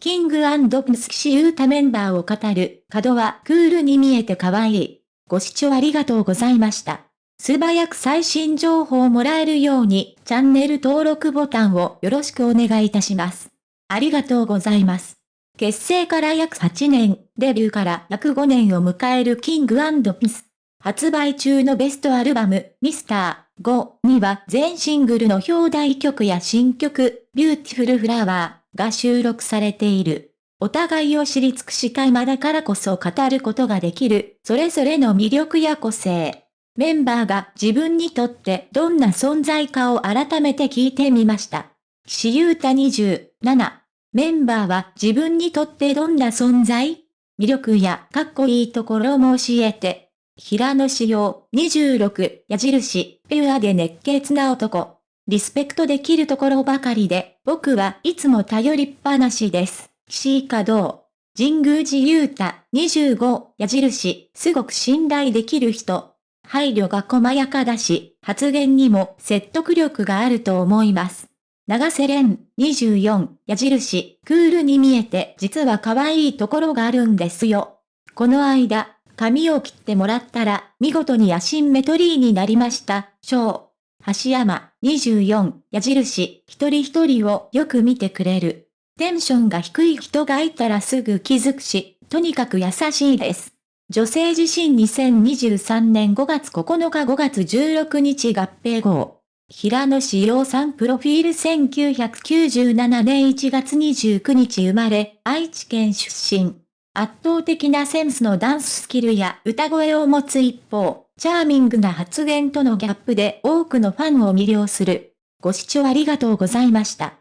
King & Prince 岸優太メンバーを語る、角はクールに見えて可愛い。ご視聴ありがとうございました。素早く最新情報をもらえるように、チャンネル登録ボタンをよろしくお願いいたします。ありがとうございます。結成から約8年、デビューから約5年を迎える King & Prince。発売中のベストアルバム、ミスター5には全シングルの表題曲や新曲、 Beautiful Flower が収録されている。お互いを知り尽くした今だからこそ語ることができる、それぞれの魅力や個性。メンバーが自分にとってどんな存在かを改めて聞いてみました。岸優太27。メンバーは自分にとってどんな存在？魅力やかっこいいところも教えて。平野志陽26矢印、ピュアで熱血な男。リスペクトできるところばかりで、僕はいつも頼りっぱなしです。岸井稼働。神宮寺勇太、25、矢印、すごく信頼できる人。配慮が細やかだし、発言にも説得力があると思います。長瀬廉、24、矢印、クールに見えて実は可愛いところがあるんですよ。この間、髪を切ってもらったら、見事にアシンメトリーになりました。章。橋山、24、矢印、一人一人をよく見てくれる。テンションが低い人がいたらすぐ気づくし、とにかく優しいです。女性自身2023年5月9日5月16日合併号。平野志陽さんプロフィール1997年1月29日生まれ、愛知県出身。圧倒的なセンスのダンススキルや歌声を持つ一方、チャーミングな発言とのギャップで多くのファンを魅了する。ご視聴ありがとうございました。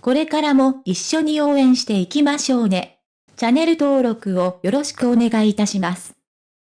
これからも一緒に応援していきましょうね。チャンネル登録をよろしくお願いいたします。